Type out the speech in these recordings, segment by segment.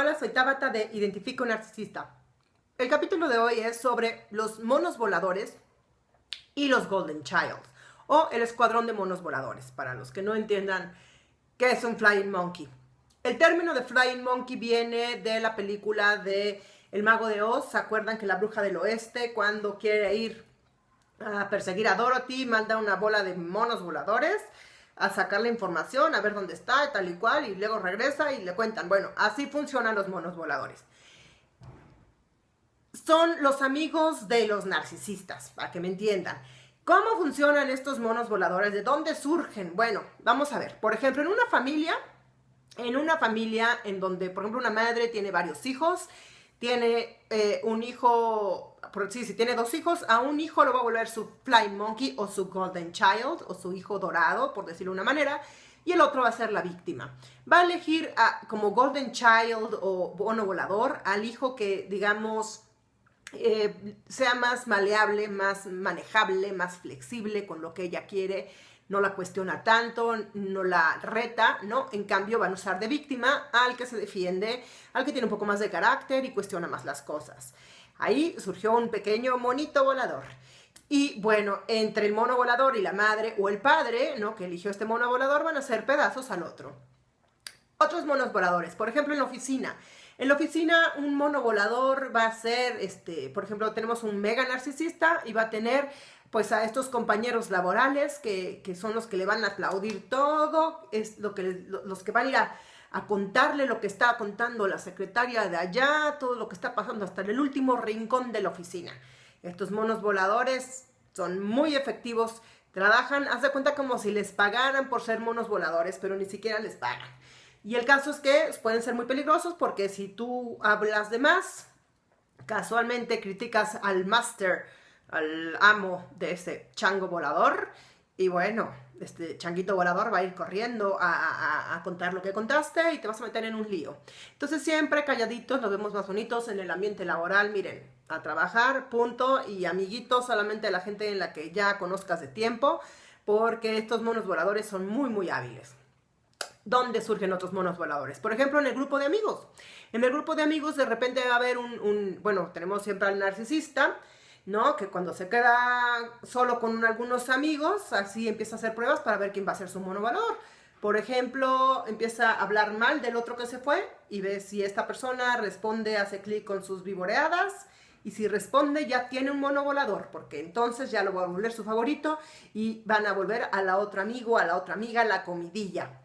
Hola, soy Tabata de Identifica un Narcisista. El capítulo de hoy es sobre los monos voladores y los Golden Child, o el escuadrón de monos voladores, para los que no entiendan qué es un Flying Monkey. El término de Flying Monkey viene de la película de El Mago de Oz. ¿Se acuerdan que la bruja del oeste, cuando quiere ir a perseguir a Dorothy, manda una bola de monos voladores? A sacar la información, a ver dónde está, tal y cual, y luego regresa y le cuentan. Bueno, así funcionan los monos voladores. Son los amigos de los narcisistas, para que me entiendan. ¿Cómo funcionan estos monos voladores? ¿De dónde surgen? Bueno, vamos a ver. Por ejemplo, en una familia, en una familia en donde, por ejemplo, una madre tiene varios hijos, tiene eh, un hijo por si tiene dos hijos, a un hijo lo va a volver su Flying Monkey o su Golden Child o su hijo dorado, por decirlo de una manera, y el otro va a ser la víctima. Va a elegir como Golden Child o bono volador al hijo que, digamos, eh, sea más maleable, más manejable, más flexible con lo que ella quiere, no la cuestiona tanto, no la reta, ¿no? En cambio van a usar de víctima al que se defiende, al que tiene un poco más de carácter y cuestiona más las cosas. Ahí surgió un pequeño monito volador. Y bueno, entre el mono volador y la madre o el padre, ¿no? Que eligió este mono volador, van a hacer pedazos al otro. Otros monos voladores, por ejemplo, en la oficina. En la oficina, un mono volador va a ser, este, por ejemplo, tenemos un mega narcisista y va a tener pues a estos compañeros laborales que, son los que le van a aplaudir todo, es lo que, los que van a ir a a contarle lo que está contando la secretaria de allá, todo lo que está pasando hasta el último rincón de la oficina. Estos monos voladores son muy efectivos, trabajan, haz de cuenta como si les pagaran por ser monos voladores, pero ni siquiera les pagan. Y el caso es que pueden ser muy peligrosos porque si tú hablas de más, casualmente criticas al máster, al amo de ese chango volador, y bueno, este changuito volador va a ir corriendo a, contar lo que contaste y te vas a meter en un lío. Entonces siempre calladitos, nos vemos más bonitos en el ambiente laboral, miren, a trabajar, punto, y amiguitos, solamente la gente en la que ya conozcas de tiempo, porque estos monos voladores son muy, muy hábiles. ¿Dónde surgen otros monos voladores? Por ejemplo, en el grupo de amigos. En el grupo de amigos de repente va a haber un, un bueno, tenemos siempre al narcisista, ¿no? Que cuando se queda solo con algunos amigos, así empieza a hacer pruebas para ver quién va a ser su monovalor. Por ejemplo, empieza a hablar mal del otro que se fue y ve si esta persona responde, hace clic con sus vivoreadas y si responde ya tiene un monovolador, porque entonces ya lo va a volver su favorito y van a volver a la otra amigo, a la otra amiga, la comidilla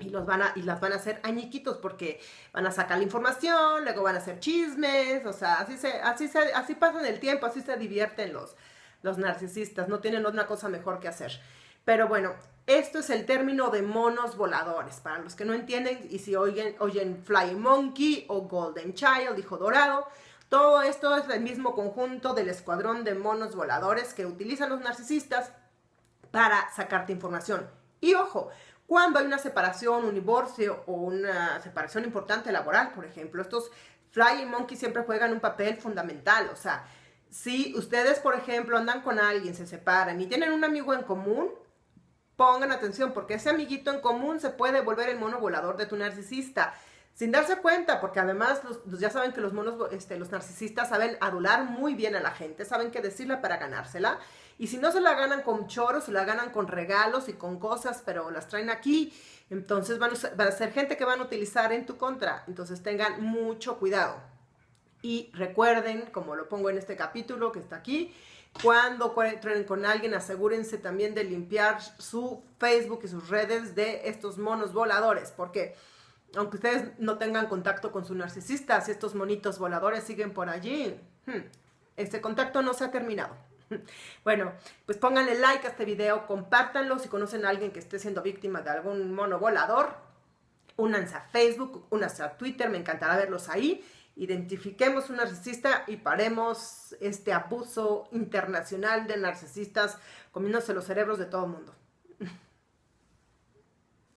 y, los van a, y las van a hacer añiquitos porque van a sacar la información, luego van a hacer chismes, o sea, así, se, así, se, así pasan el tiempo, así se divierten los, los narcisistas, no tienen otra cosa mejor que hacer. Pero bueno, esto es el término de monos voladores, para los que no entienden, y si oyen, oyen Fly Monkey o Golden Child, hijo dorado, todo esto es el mismo conjunto del escuadrón de monos voladores que utilizan los narcisistas para sacarte información. Y ojo, cuando hay una separación, un divorcio o una separación importante laboral, por ejemplo, estos Flying Monkey siempre juegan un papel fundamental, o sea, si ustedes, por ejemplo, andan con alguien, se separan y tienen un amigo en común, pongan atención, porque ese amiguito en común se puede volver el mono volador de tu narcisista sin darse cuenta, porque además ya saben que los monos, este, los narcisistas saben adular muy bien a la gente, saben qué decirle para ganársela, y si no se la ganan con choros, se la ganan con regalos y con cosas, pero las traen aquí, entonces van a, ser gente que van a utilizar en tu contra, entonces tengan mucho cuidado. Y recuerden, como lo pongo en este capítulo que está aquí, cuando entren con alguien, asegúrense también de limpiar su Facebook y sus redes de estos monos voladores, porque aunque ustedes no tengan contacto con su narcisista, si estos monitos voladores siguen por allí, hmm, este contacto no se ha terminado. Bueno, pues pónganle like a este video, compártanlo si conocen a alguien que esté siendo víctima de algún mono volador, únanse a Facebook, únanse a Twitter, me encantará verlos ahí. Identifiquemos un narcisista y paremos este abuso internacional de narcisistas comiéndose los cerebros de todo el mundo.